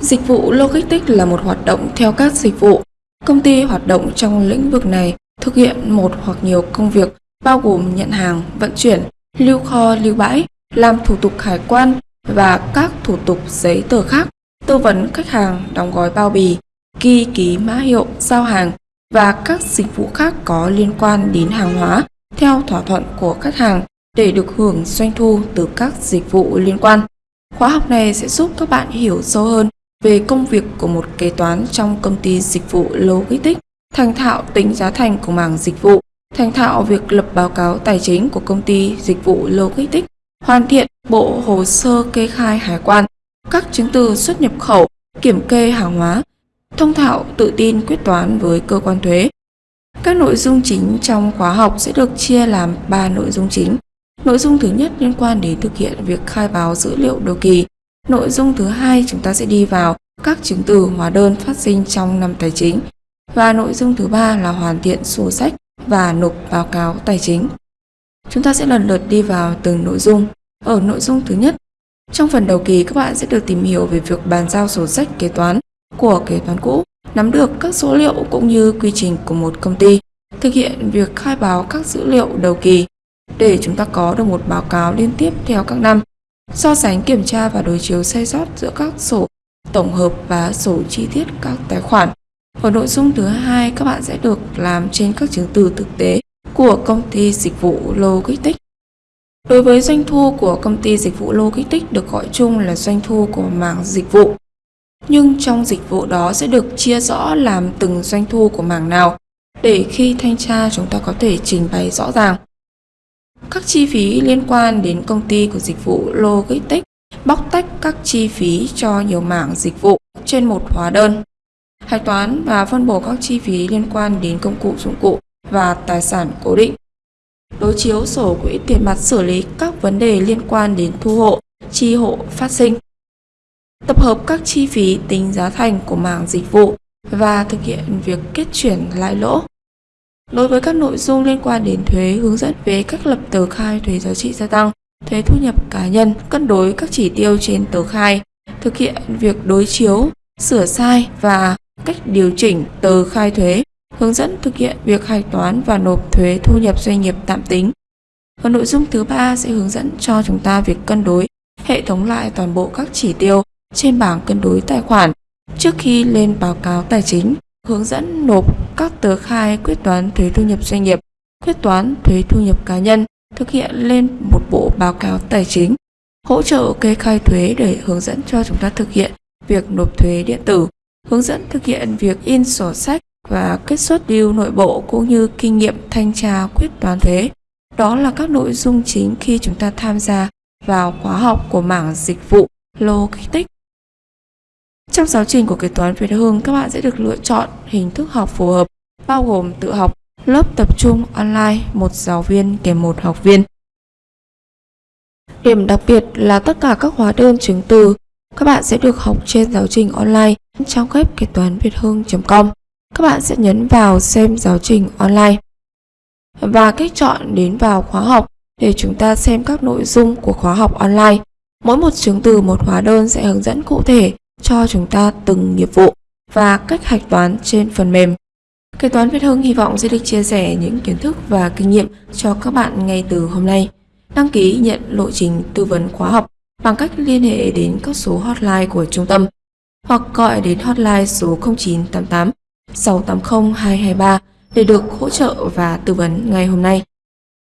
Dịch vụ Logistics là một hoạt động theo các dịch vụ. Công ty hoạt động trong lĩnh vực này thực hiện một hoặc nhiều công việc bao gồm nhận hàng, vận chuyển, lưu kho, lưu bãi, làm thủ tục hải quan và các thủ tục giấy tờ khác, tư vấn khách hàng đóng gói bao bì, ghi ký mã hiệu, giao hàng và các dịch vụ khác có liên quan đến hàng hóa theo thỏa thuận của khách hàng để được hưởng doanh thu từ các dịch vụ liên quan. Khóa học này sẽ giúp các bạn hiểu sâu hơn về công việc của một kế toán trong công ty dịch vụ Logistics, thành thạo tính giá thành của mảng dịch vụ, thành thạo việc lập báo cáo tài chính của công ty dịch vụ Logistics, hoàn thiện bộ hồ sơ kê khai hải quan, các chứng từ xuất nhập khẩu, kiểm kê hàng hóa, thông thạo tự tin quyết toán với cơ quan thuế. Các nội dung chính trong khóa học sẽ được chia làm 3 nội dung chính. Nội dung thứ nhất liên quan đến thực hiện việc khai báo dữ liệu đầu kỳ. Nội dung thứ hai chúng ta sẽ đi vào các chứng từ hóa đơn phát sinh trong năm tài chính. Và nội dung thứ ba là hoàn thiện sổ sách và nộp báo cáo tài chính. Chúng ta sẽ lần lượt đi vào từng nội dung. Ở nội dung thứ nhất, trong phần đầu kỳ các bạn sẽ được tìm hiểu về việc bàn giao sổ sách kế toán của kế toán cũ, nắm được các số liệu cũng như quy trình của một công ty, thực hiện việc khai báo các dữ liệu đầu kỳ để chúng ta có được một báo cáo liên tiếp theo các năm, so sánh kiểm tra và đối chiếu sai sót giữa các sổ tổng hợp và sổ chi tiết các tài khoản. Ở nội dung thứ hai, các bạn sẽ được làm trên các chứng từ thực tế của công ty dịch vụ Logistics. Đối với doanh thu của công ty dịch vụ Logistics được gọi chung là doanh thu của mảng dịch vụ. Nhưng trong dịch vụ đó sẽ được chia rõ làm từng doanh thu của mảng nào để khi thanh tra chúng ta có thể trình bày rõ ràng. Các chi phí liên quan đến công ty của dịch vụ Logistics bóc tách các chi phí cho nhiều mảng dịch vụ trên một hóa đơn. Hạch toán và phân bổ các chi phí liên quan đến công cụ dụng cụ và tài sản cố định. Đối chiếu sổ quỹ tiền mặt xử lý các vấn đề liên quan đến thu hộ, chi hộ phát sinh. Tập hợp các chi phí tính giá thành của mảng dịch vụ và thực hiện việc kết chuyển lãi lỗ. Đối với các nội dung liên quan đến thuế hướng dẫn về cách lập tờ khai thuế giá trị gia tăng, thuế thu nhập cá nhân, cân đối các chỉ tiêu trên tờ khai, thực hiện việc đối chiếu, sửa sai và cách điều chỉnh tờ khai thuế, hướng dẫn thực hiện việc hạch toán và nộp thuế thu nhập doanh nghiệp tạm tính. Và nội dung thứ ba sẽ hướng dẫn cho chúng ta việc cân đối, hệ thống lại toàn bộ các chỉ tiêu trên bảng cân đối tài khoản trước khi lên báo cáo tài chính, hướng dẫn nộp các tờ khai quyết toán thuế thu nhập doanh nghiệp, quyết toán thuế thu nhập cá nhân, thực hiện lên một bộ báo cáo tài chính, hỗ trợ kê khai thuế để hướng dẫn cho chúng ta thực hiện việc nộp thuế điện tử, hướng dẫn thực hiện việc in sổ sách và kết xuất điều nội bộ cũng như kinh nghiệm thanh tra quyết toán thuế. Đó là các nội dung chính khi chúng ta tham gia vào khóa học của mảng dịch vụ Logistics. Trong giáo trình của kế toán Việt Hương, các bạn sẽ được lựa chọn hình thức học phù hợp, bao gồm tự học, lớp tập trung online, một giáo viên kèm một học viên. Điểm đặc biệt là tất cả các hóa đơn chứng từ các bạn sẽ được học trên giáo trình online trong web kế toán việt hương.com. Các bạn sẽ nhấn vào xem giáo trình online và cách chọn đến vào khóa học để chúng ta xem các nội dung của khóa học online. Mỗi một chứng từ một hóa đơn sẽ hướng dẫn cụ thể cho chúng ta từng nghiệp vụ và cách hạch toán trên phần mềm. Kế toán Việt Hưng hy vọng sẽ được chia sẻ những kiến thức và kinh nghiệm cho các bạn ngay từ hôm nay. Đăng ký nhận lộ trình tư vấn khóa học bằng cách liên hệ đến các số hotline của trung tâm hoặc gọi đến hotline số 0988 680 223 để được hỗ trợ và tư vấn ngay hôm nay.